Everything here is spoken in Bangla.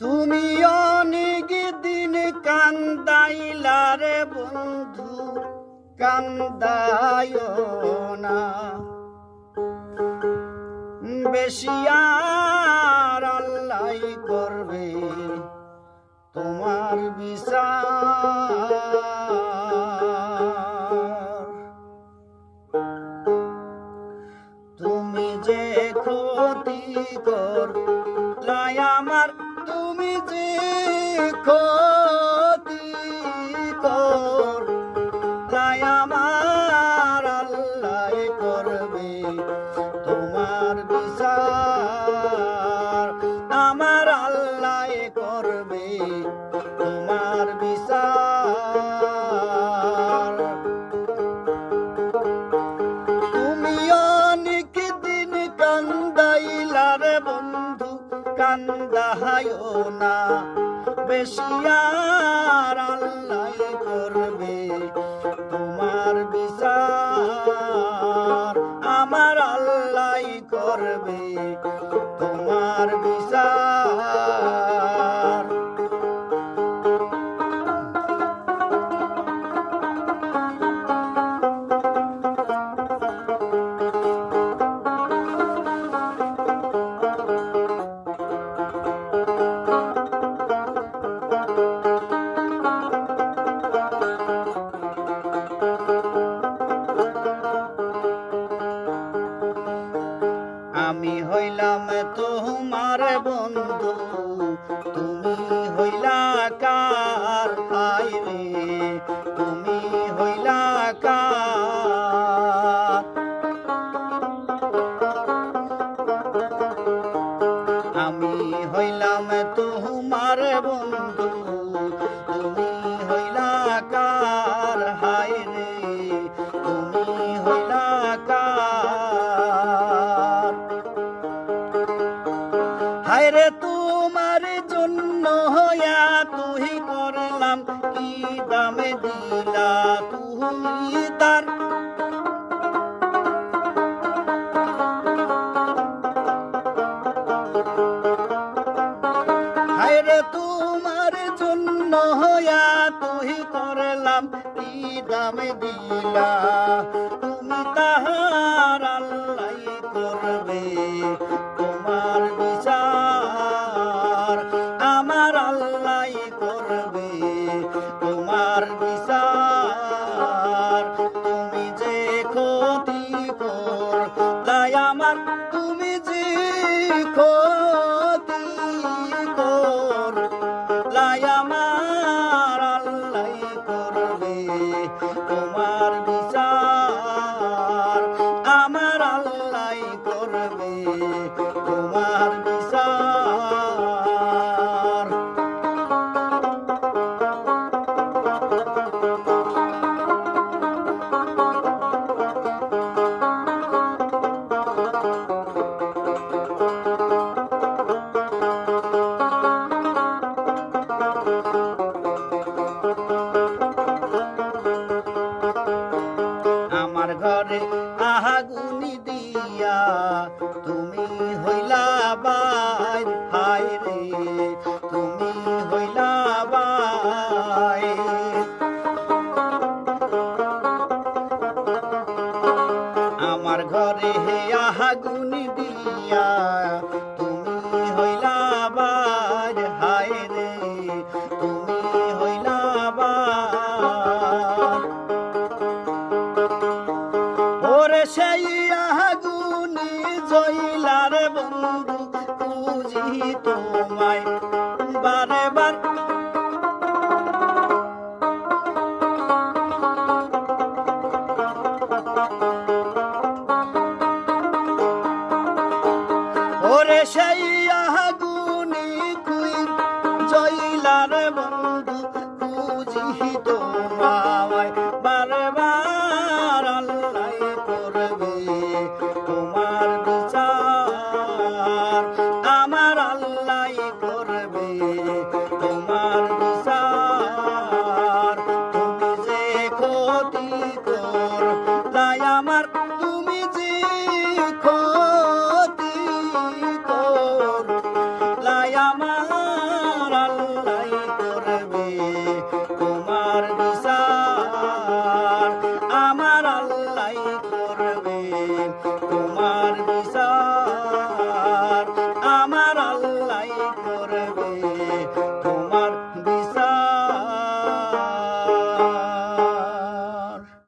তুমি অনেক দিন কান্দাইলা রে বন্ধু কান্দায় না। বেশি আর আল্লাহ করবে তোমার বিচার। তুমি যে ক্ষতি কর লাই আমার তুমি যে ক্ষতি কর লাই আমার আল্লাহ করবে। কান্দাহায়ো না। বেশি আল্লাহ করবে তোমার বিচার। আমার আল্লাহ করবে তোমার বিচার। আমি হইলাম তোমার বন্ধু, তুমি হইলা কার হাই রে? তুমি হইলা কার? আমি হইলাম তোমার বন্ধু, তুমি হায়রে তোমার জন্য হইয়া তুই করলাম, কি দামে দিলা তুমি তার? দামে দিলা? তুমি তাহার আল্লাহ লাই আমার আল্লাহ আমার আল্লাহ করবে। তুমি হইলা বাই হাই রে তুমি হইলা বাই। আমার ঘরে হে আহাগুনি দিয়া জইলার বন্ধু খুঁজি তোমায় বারে বার। ওরে সেই ভিতর তাই আমার তুমি যে ক্ষতি কর। তাই আমার আল্লাহ করবে।